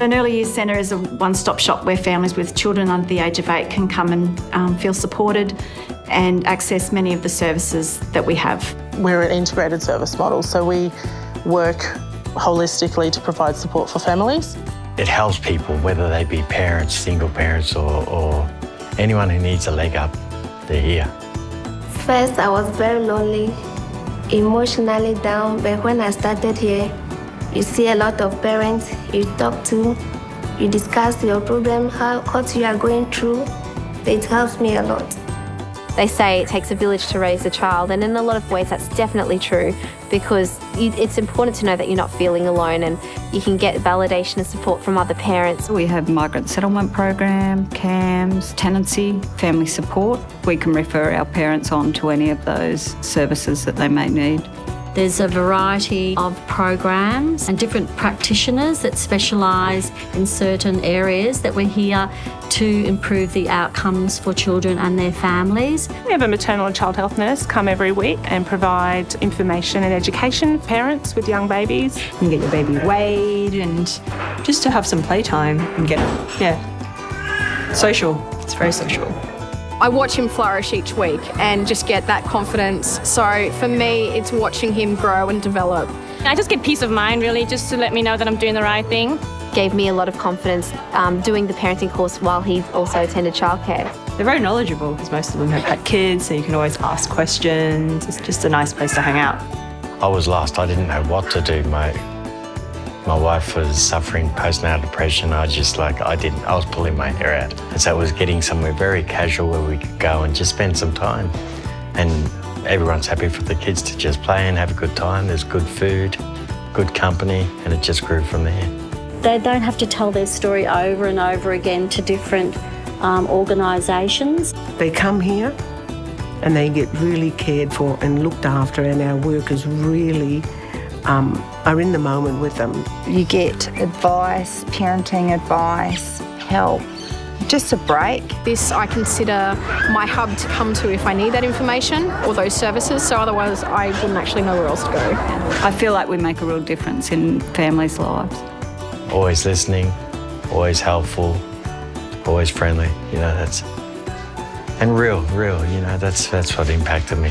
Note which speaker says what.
Speaker 1: An early years centre is a one-stop shop where families with children under the age of eight can come and um, feel supported and access many of the services that we have.
Speaker 2: We're an integrated service model, so we work holistically to provide support for families.
Speaker 3: It helps people, whether they be parents, single parents, or, or anyone who needs a leg up, they're here.
Speaker 4: First, I was very lonely, emotionally down, but when I started here, you see a lot of parents you talk to, you discuss your problem, how, what you are going through. It helps me a lot.
Speaker 5: They say it takes a village to raise a child, and in a lot of ways that's definitely true because it's important to know that you're not feeling alone and you can get validation and support from other parents.
Speaker 6: We have migrant settlement program, CAMS, tenancy, family support. We can refer our parents on to any of those services that they may need.
Speaker 7: There's a variety of programs and different practitioners that specialise in certain areas that we're here to improve the outcomes for children and their families.
Speaker 8: We have a maternal and child health nurse come every week and provide information and education for parents with young babies.
Speaker 9: You can get your baby weighed and just to have some playtime and get, yeah, social. It's very social.
Speaker 10: I watch him flourish each week and just get that confidence. So for me, it's watching him grow and develop.
Speaker 11: I just get peace of mind, really, just to let me know that I'm doing the right thing.
Speaker 5: Gave me a lot of confidence um, doing the parenting course while he also attended childcare.
Speaker 9: They're very knowledgeable because most of them have had kids, so you can always ask questions. It's just a nice place to hang out.
Speaker 3: I was lost. I didn't know what to do. My my wife was suffering postnatal depression. I just like, I didn't, I was pulling my hair out. And so it was getting somewhere very casual where we could go and just spend some time. And everyone's happy for the kids to just play and have a good time. There's good food, good company, and it just grew from there.
Speaker 7: They don't have to tell their story over and over again to different um, organisations.
Speaker 12: They come here and they get really cared for and looked after and our workers really um, are in the moment with them.
Speaker 13: You get advice, parenting advice, help, just a break.
Speaker 10: This I consider my hub to come to if I need that information or those services, so otherwise I wouldn't actually know where else to go.
Speaker 6: I feel like we make a real difference in families' lives.
Speaker 3: Always listening, always helpful, always friendly, you know, that's, and real, real, you know, that's, that's what impacted me.